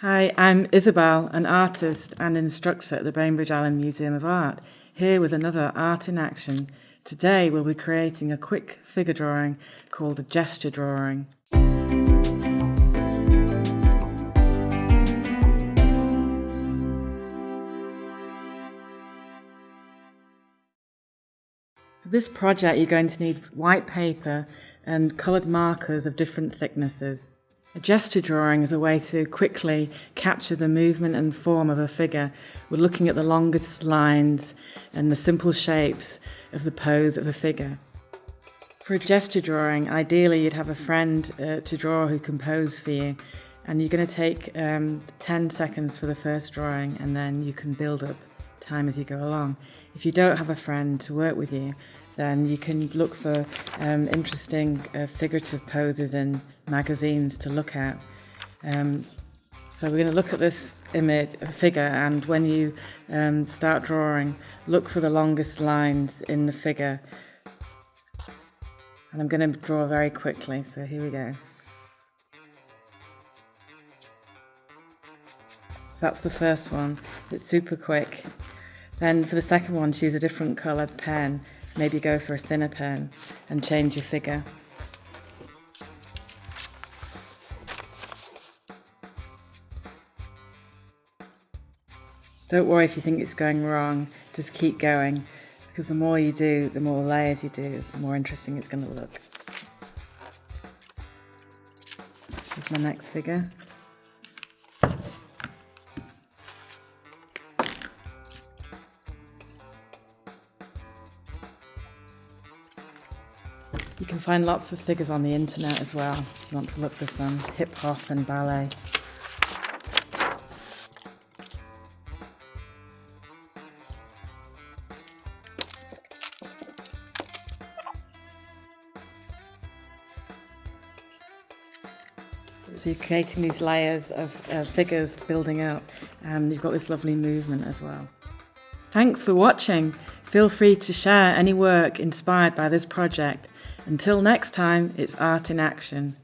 Hi, I'm Isabel, an artist and instructor at the Bainbridge Island Museum of Art, here with another Art in Action. Today we'll be creating a quick figure drawing called a gesture drawing. For this project you're going to need white paper and coloured markers of different thicknesses. A gesture drawing is a way to quickly capture the movement and form of a figure. We're looking at the longest lines and the simple shapes of the pose of a figure. For a gesture drawing, ideally you'd have a friend uh, to draw who can pose for you and you're going to take um, 10 seconds for the first drawing and then you can build up time as you go along. If you don't have a friend to work with you, then you can look for um, interesting uh, figurative poses in magazines to look at. Um, so we're going to look at this image figure and when you um, start drawing, look for the longest lines in the figure. And I'm going to draw very quickly, so here we go. So that's the first one, it's super quick. Then for the second one, choose a different coloured pen maybe go for a thinner pen and change your figure. Don't worry if you think it's going wrong, just keep going because the more you do, the more layers you do, the more interesting it's going to look. Here's my next figure. You can find lots of figures on the internet as well if you want to look for some hip hop and ballet. So you're creating these layers of uh, figures building up and you've got this lovely movement as well. Thanks for watching. Feel free to share any work inspired by this project until next time, it's art in action.